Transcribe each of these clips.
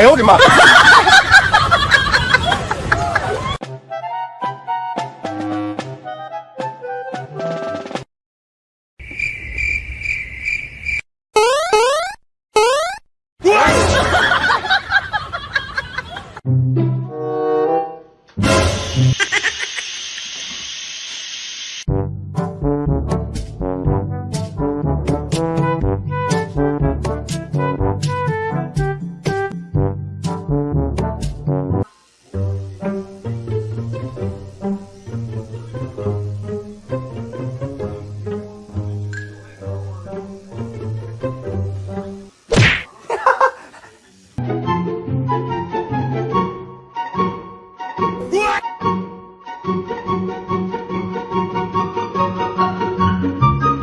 哎呦我的妈！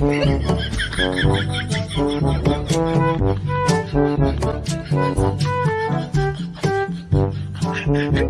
Thank mm-hmm. you.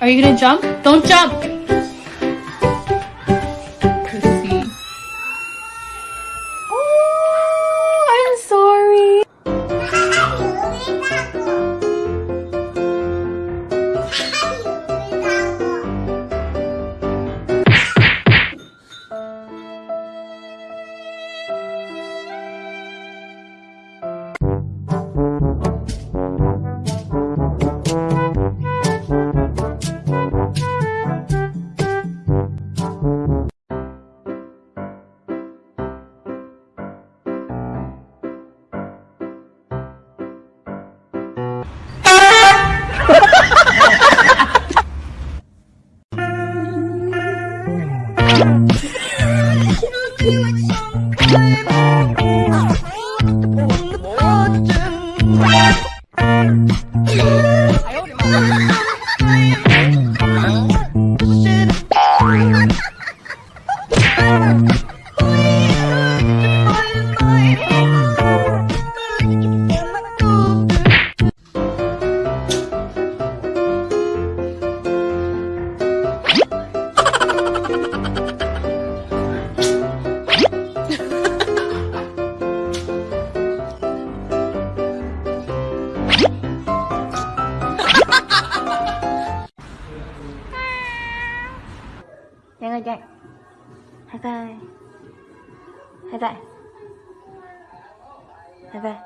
Are you gonna jump? Don't jump! you look so good. 拜拜，拜拜，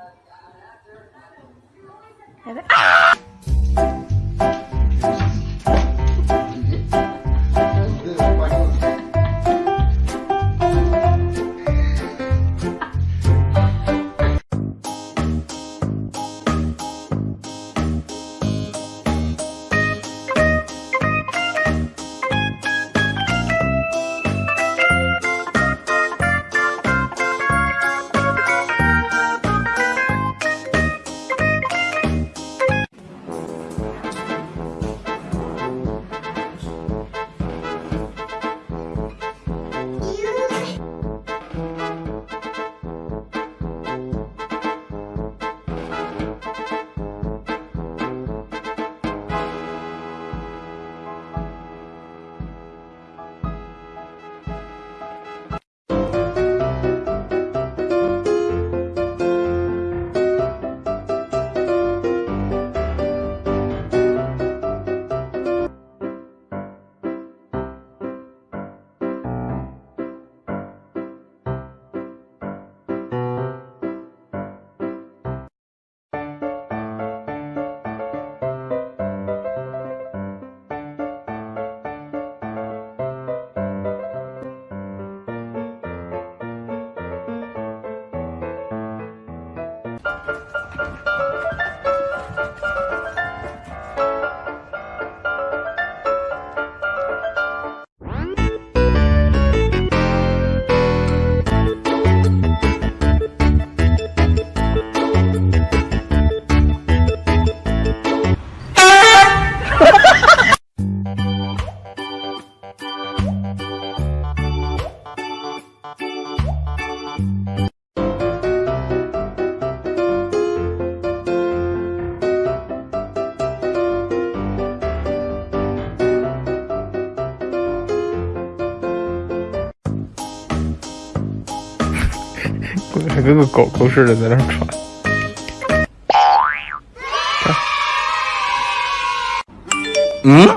拜拜。还跟个狗狗似的在那喘，嗯。